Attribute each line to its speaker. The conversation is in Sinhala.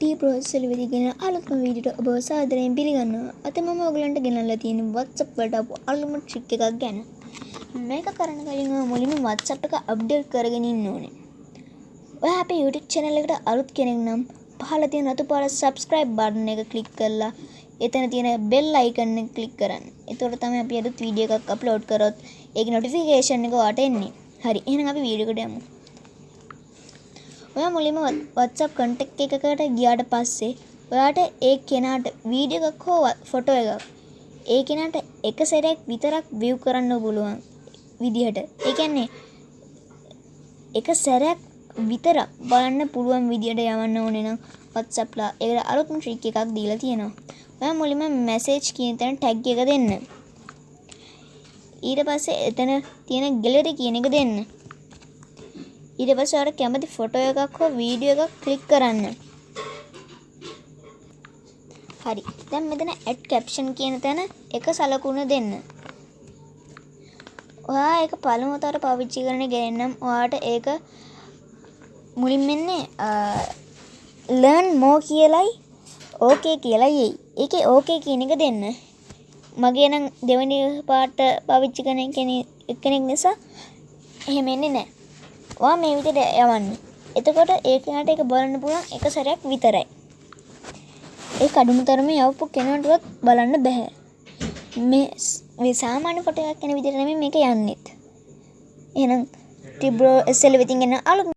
Speaker 1: ටී ප්‍රෝසෙල් වෙදිගෙන අලුත්ම වීඩියෝට ඔබව සාදරයෙන් පිළිගන්නවා. අද මම ඔයගලන්ට ගෙනල්ලා තියෙන්නේ WhatsApp වලට ආපු අලුත්ම ට්‍රික් එකක් ගැන. මේක කරන්න කලින් ඔය මුලින්ම WhatsApp එක අප්ඩේට් කරගෙන ඉන්න ඕනේ. ඔයා අපේ YouTube channel එකට අලුත් කෙනෙක් නම් පහළ තියෙන රතු පාට subscribe button එක click කරලා එතන තියෙන bell icon එක click කරන්න. එතකොට තමයි අපි අලුත් වීඩියෝ එකක් අප්ලෝඩ් කරොත් ඒකේ notification එක ඔයාට එන්නේ. හරි. එහෙනම් අපි වීඩියෝ එකට යමු. ඔයා මුලින්ම WhatsApp contact එකකට ගියාට පස්සේ ඔයාට ඒ කෙනාට වීඩියෝ එකක් හෝ ෆොටෝ එකක් ඒ කෙනාට එක සැරයක් විතරක් view කරන්න පුළුවන් විදිහට. ඒ කියන්නේ එක සැරයක් විතරක් බලන්න පුළුවන් විදිහට යවන්න ඕනේ නම් WhatsApp ලා ඒකට අලුත්ම ට්‍රික් එකක් දීලා තියෙනවා. ඔයා මුලින්ම message කියන තැන tag එක දෙන්න. ඊට පස්සේ එතන තියෙන gallery කියන එක දෙන්න. ඊට පස්සේ ඔයාලට කැමති ෆොටෝ එකක් හෝ වීඩියෝ එකක් ක්ලික් කරන්න. හරි. දැන් මෙතන add caption කියන තැන එක සලකුණ දෙන්න. ඔයා ඒක පළමු වතාවට පාවිච්චි කරන ගෙනම් ඔයාට ඒක මුලින්ම එන්නේ learn more කියලයි ඕකේ කියලයි එයි. ඒකේ ඕකේ කියන එක දෙන්න. මගේ නම් දෙවෙනි පාට පාවිච්චි කරන කෙනෙක් නිසා එහෙම එන්නේ නැහැ. ඔයා මේ විදිහට යවන්න. එතකොට ඒ කෙනාට ඒක බලන්න පුළුවන් එක සැරයක් විතරයි. ඒ කඩුණු තරමේ යවපු කෙනාටවත් බලන්න බෑ. මේ මේ සාමාන්‍ය ෆොටෝ එකක් යන විදිහට නෙමෙයි මේක යන්නේත්. එහෙනම් ටිබ්‍රෝ SL වෙතින් එන අලුත්